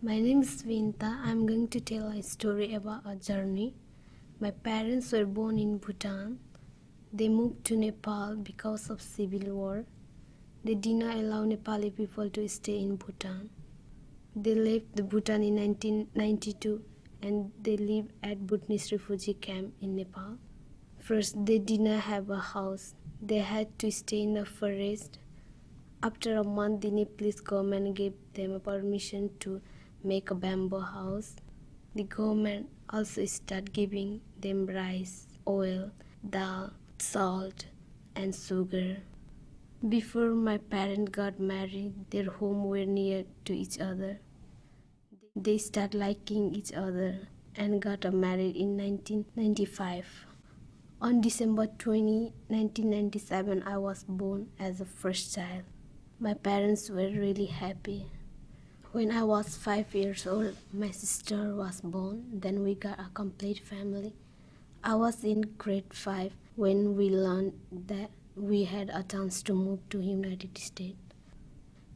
My name is Vinta. I'm going to tell a story about a journey. My parents were born in Bhutan. They moved to Nepal because of civil war. They did not allow Nepali people to stay in Bhutan. They left the Bhutan in 1992 and they live at Bhutanese refugee camp in Nepal. First, they did not have a house. They had to stay in the forest. After a month, the Nepalese government gave them permission to make a bamboo house. The government also start giving them rice, oil, dal, salt, and sugar. Before my parents got married, their homes were near to each other. They start liking each other and got married in 1995. On December 20, 1997, I was born as a first child. My parents were really happy. When I was five years old, my sister was born. Then we got a complete family. I was in grade five when we learned that we had a chance to move to United States.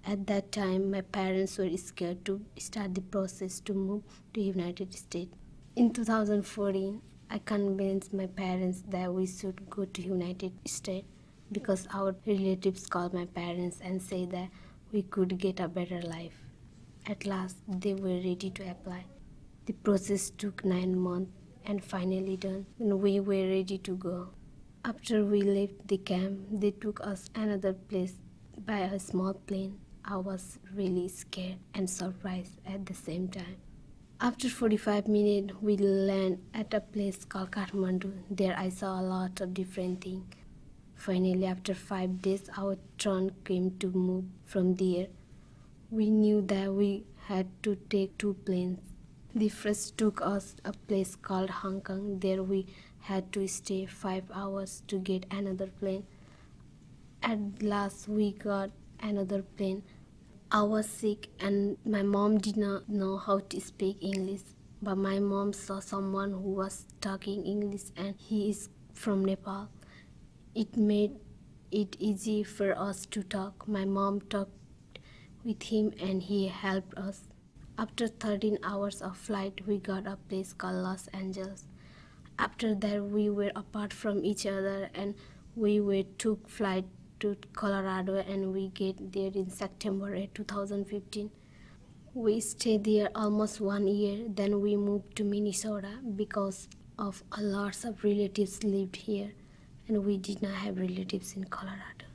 At that time, my parents were scared to start the process to move to United States. In 2014, I convinced my parents that we should go to United States because our relatives called my parents and say that we could get a better life. At last, they were ready to apply. The process took nine months and finally done when we were ready to go. After we left the camp, they took us another place by a small plane. I was really scared and surprised at the same time. After 45 minutes, we land at a place called Kathmandu. There I saw a lot of different things. Finally, after five days, our turn came to move from there. We knew that we had to take two planes. The first took us a place called Hong Kong. There we had to stay five hours to get another plane. At last, we got another plane. I was sick and my mom did not know how to speak English. But my mom saw someone who was talking English and he is from Nepal. It made it easy for us to talk. My mom talked with him and he helped us. After 13 hours of flight, we got a place called Los Angeles. After that, we were apart from each other and we were took flight to Colorado and we get there in September 2015. We stayed there almost one year. Then we moved to Minnesota because of a lots of relatives lived here and we did not have relatives in Colorado.